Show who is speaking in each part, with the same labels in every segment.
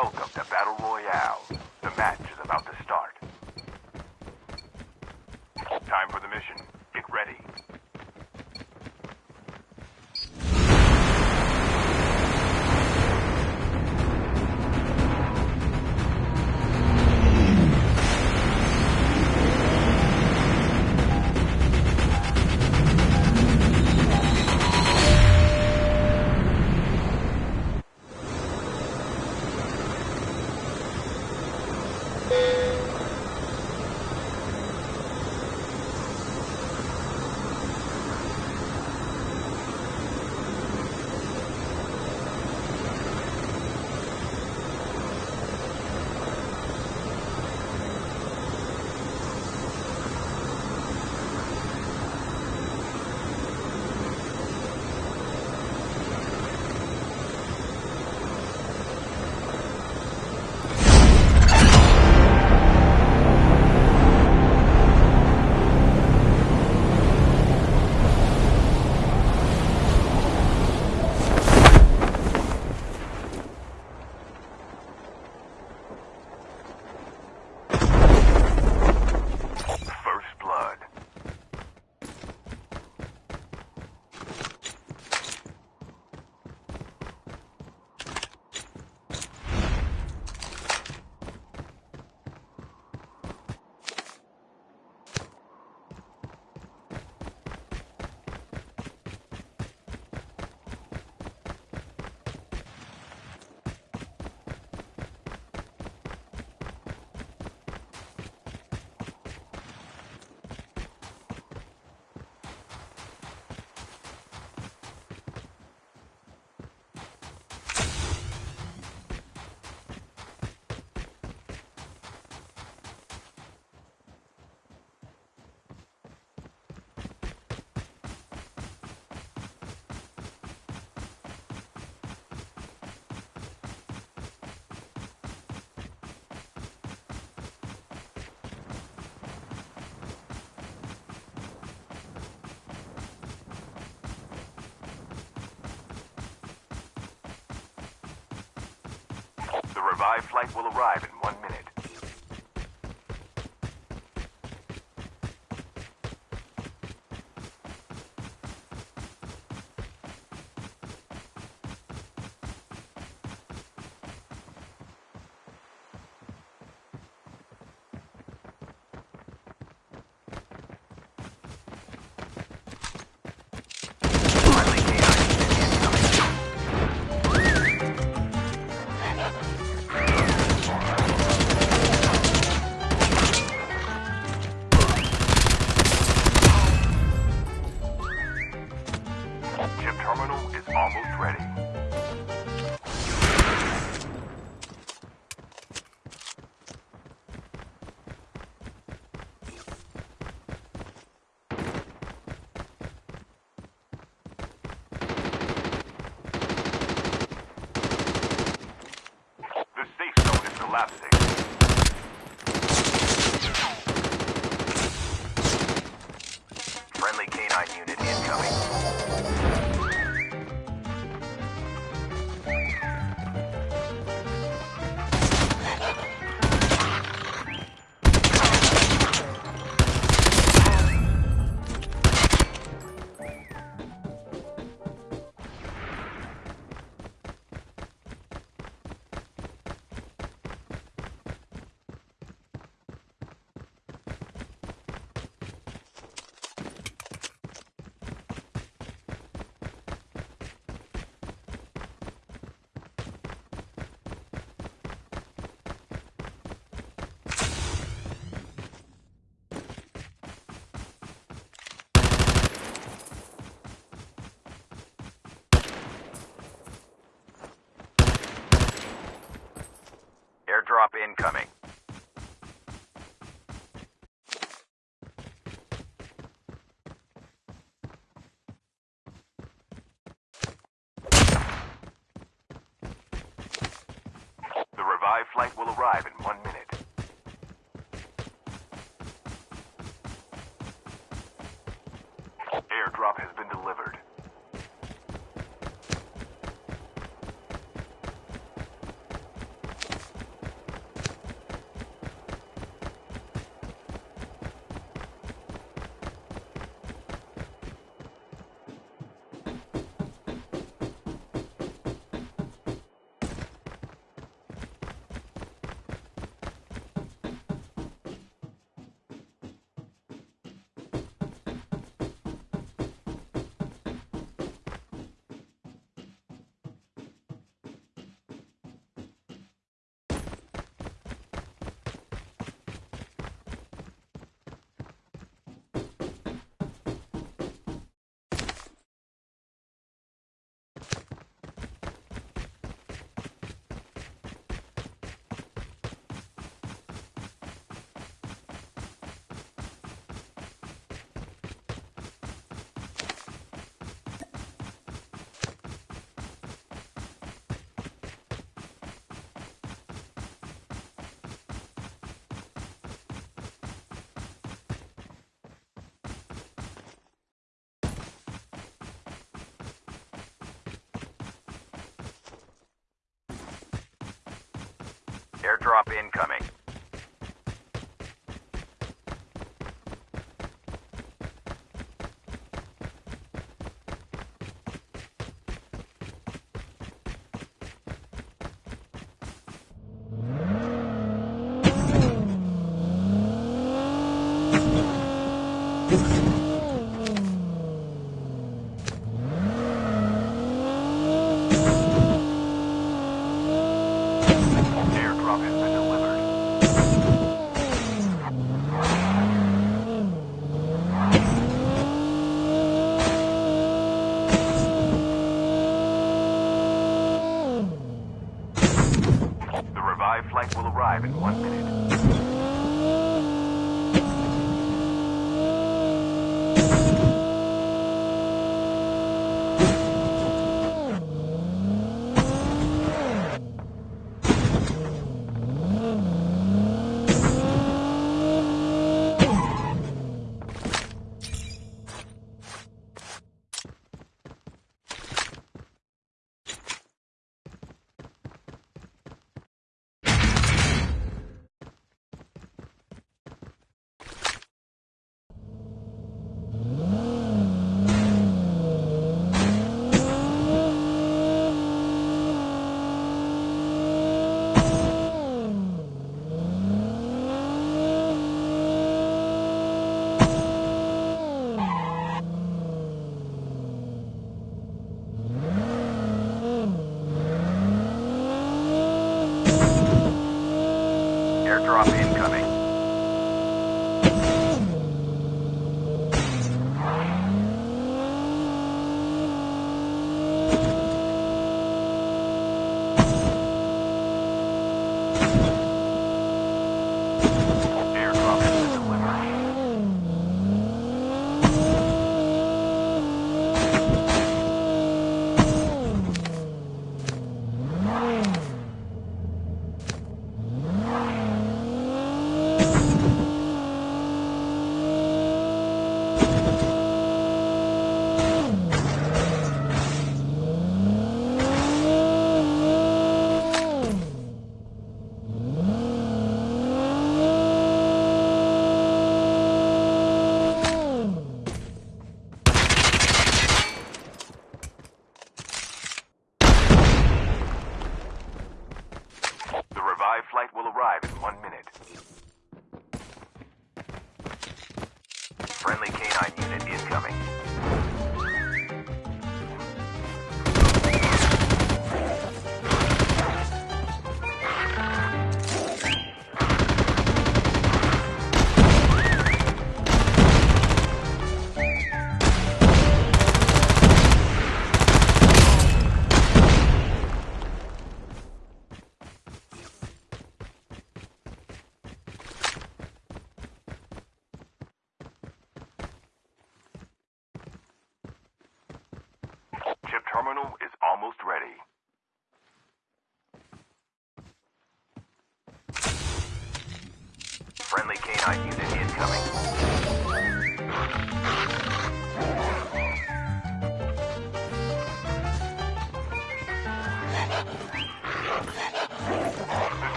Speaker 1: Welcome to Battle Royale. The match is about to revived flight will arrive. colapse. Will in one Airdrop incoming.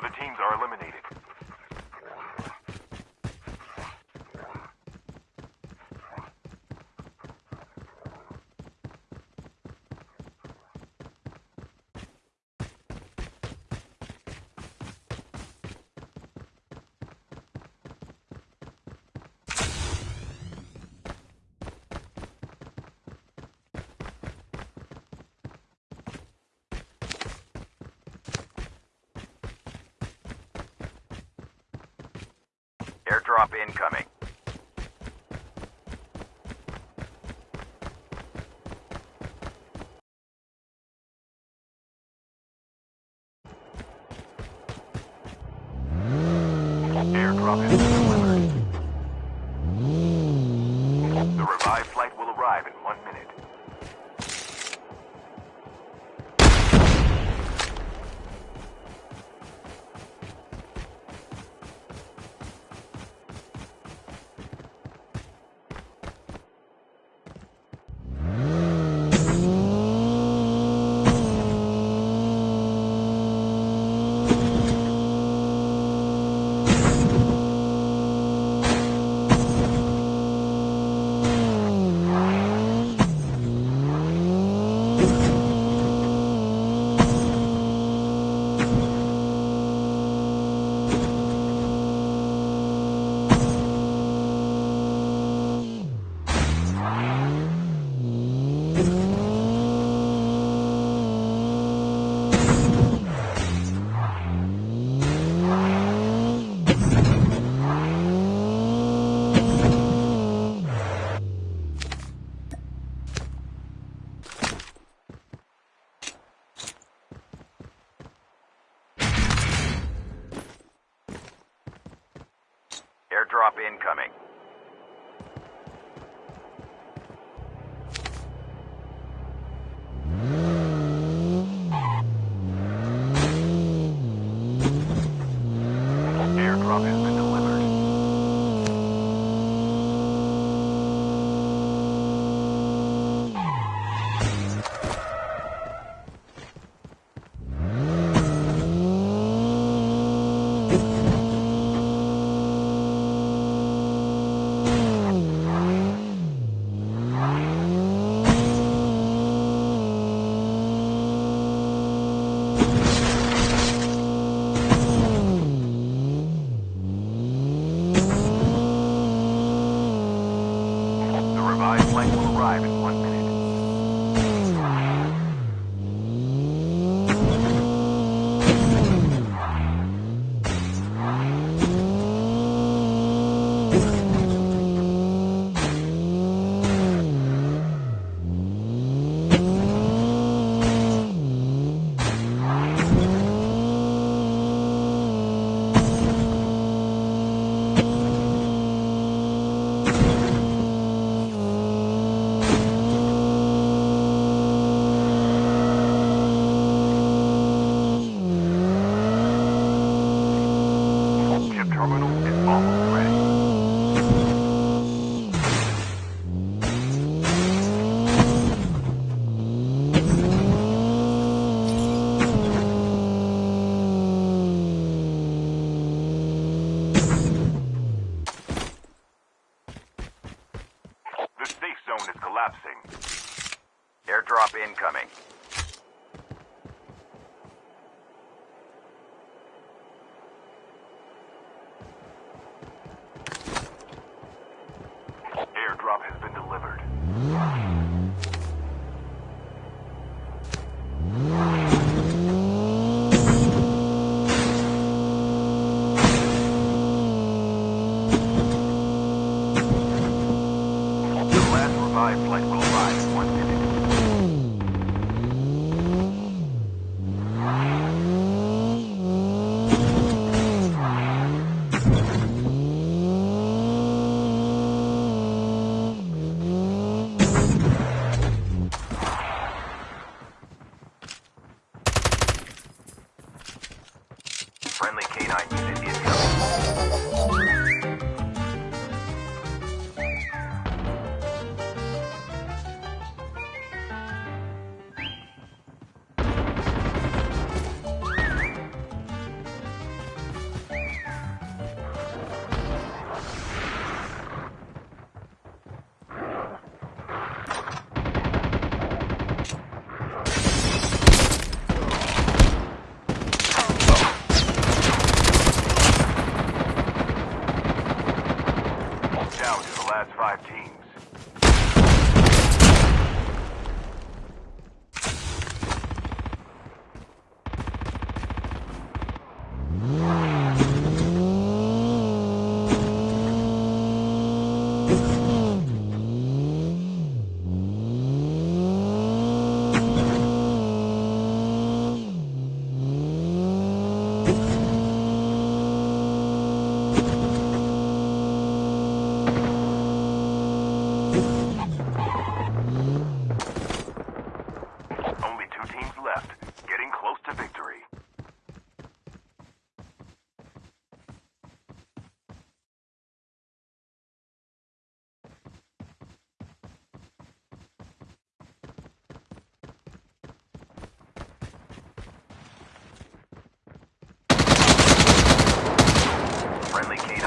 Speaker 1: The teams are eliminated. Airdrop incoming.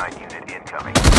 Speaker 1: K-9 unit incoming.